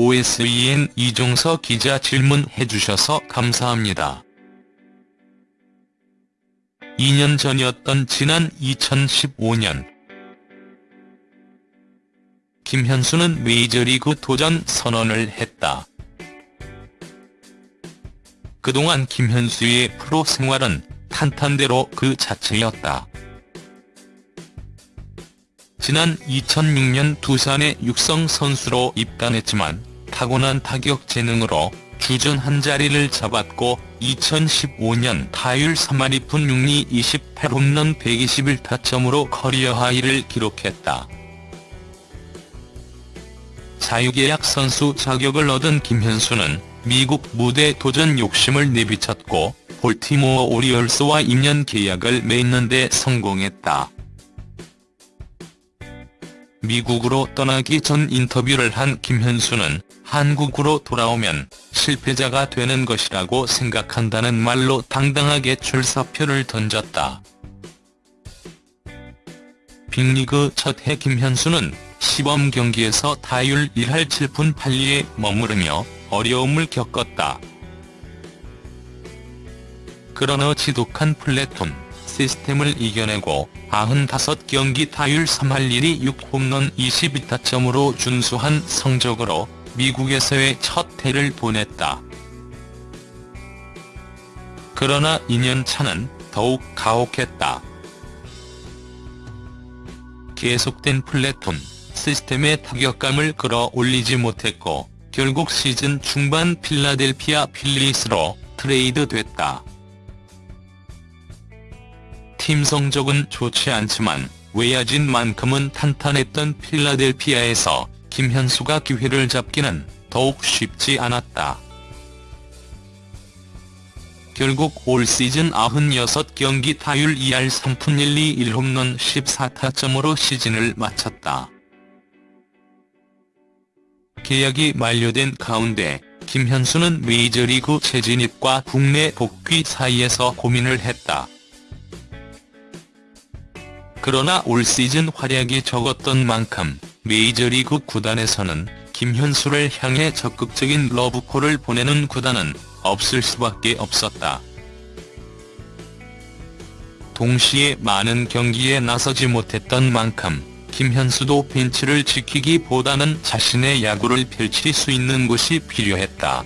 OSEN 이종서 기자 질문해 주셔서 감사합니다. 2년 전이었던 지난 2015년 김현수는 메이저리그 도전 선언을 했다. 그동안 김현수의 프로 생활은 탄탄대로 그 자체였다. 지난 2006년 두산의 육성 선수로 입단했지만 타고난 타격 재능으로 주전 한 자리를 잡았고 2015년 타율 3할 2푼 6리 28홈런 121타점으로 커리어 하이를 기록했다. 자유계약 선수 자격을 얻은 김현수는 미국 무대 도전 욕심을 내비쳤고 볼티모어 오리올스와 2년 계약을 맺는 데 성공했다. 미국으로 떠나기 전 인터뷰를 한 김현수는 한국으로 돌아오면 실패자가 되는 것이라고 생각한다는 말로 당당하게 출사표를 던졌다. 빅리그 첫 해 김현수는 시범 경기에서 타율 1할 7푼 8리에 머무르며 어려움을 겪었다. 그러나 지독한 플랫톤 시스템을 이겨내고 95경기 타율 3할 1위 6홈런 22타점으로 준수한 성적으로 미국에서의 첫 해를 보냈다. 그러나 2년 차는 더욱 가혹했다. 계속된 플랫톤 시스템의 타격감을 끌어올리지 못했고 결국 시즌 중반 필라델피아 필리스로 트레이드됐다. 팀 성적은 좋지 않지만 외야진 만큼은 탄탄했던 필라델피아에서 김현수가 기회를 잡기는 더욱 쉽지 않았다. 결국 올 시즌 96경기 타율 2할 3푼 1리 1홈런 14타점으로 시즌을 마쳤다. 계약이 만료된 가운데 김현수는 메이저리그 재진입과 국내 복귀 사이에서 고민을 했다. 그러나 올 시즌 활약이 적었던 만큼 메이저리그 구단에서는 김현수를 향해 적극적인 러브콜을 보내는 구단은 없을 수밖에 없었다. 동시에 많은 경기에 나서지 못했던 만큼 김현수도 벤치를 지키기보다는 자신의 야구를 펼칠 수 있는 곳이 필요했다.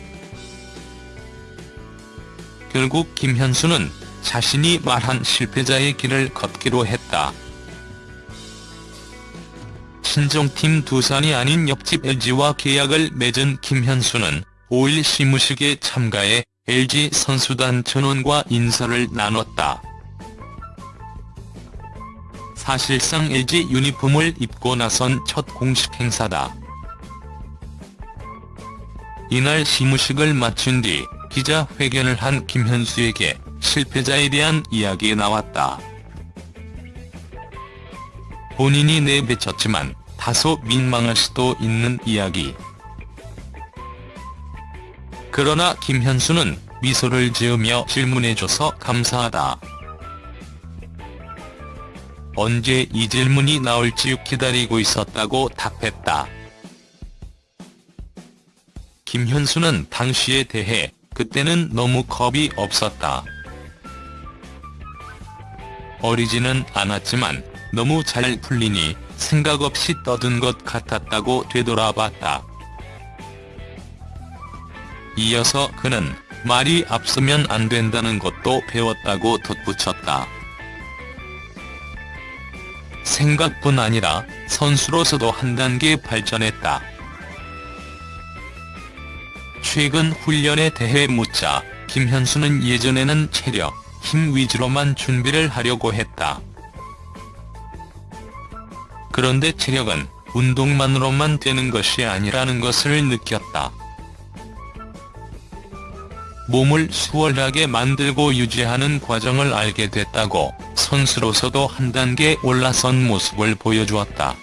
결국 김현수는 자신이 말한 실패자의 길을 걷기로 했다. 친정팀 두산이 아닌 옆집 LG와 계약을 맺은 김현수는 5일 시무식에 참가해 LG 선수단 전원과 인사를 나눴다. 사실상 LG 유니폼을 입고 나선 첫 공식 행사다. 이날 시무식을 마친 뒤 기자회견을 한 김현수에게 실패자에 대한 이야기 나왔다. 본인이 내뱉었지만 다소 민망할 수도 있는 이야기. 그러나 김현수는 미소를 지으며 질문해줘서 감사하다. 언제 이 질문이 나올지 기다리고 있었다고 답했다. 김현수는 당시에 대해 그때는 너무 겁이 없었다. 어리지는 않았지만 너무 잘 풀리니 생각 없이 떠든 것 같았다고 되돌아봤다. 이어서 그는 말이 앞서면 안 된다는 것도 배웠다고 덧붙였다. 생각뿐 아니라 선수로서도 한 단계 발전했다. 최근 훈련에 대해 묻자 김현수는 예전에는 체력, 힘 위주로만 준비를 하려고 했다. 그런데 체력은 운동만으로만 되는 것이 아니라는 것을 느꼈다. 몸을 수월하게 만들고 유지하는 과정을 알게 됐다고 선수로서도 한 단계 올라선 모습을 보여주었다.